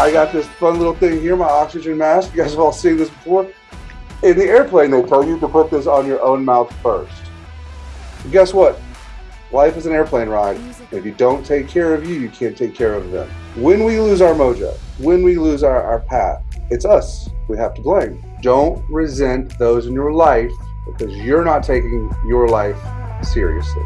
I got this fun little thing here, my oxygen mask. You guys have all seen this before. In the airplane, they tell you to put this on your own mouth first. And guess what? Life is an airplane ride. If you don't take care of you, you can't take care of them. When we lose our mojo, when we lose our, our path, it's us we have to blame. Don't resent those in your life because you're not taking your life seriously.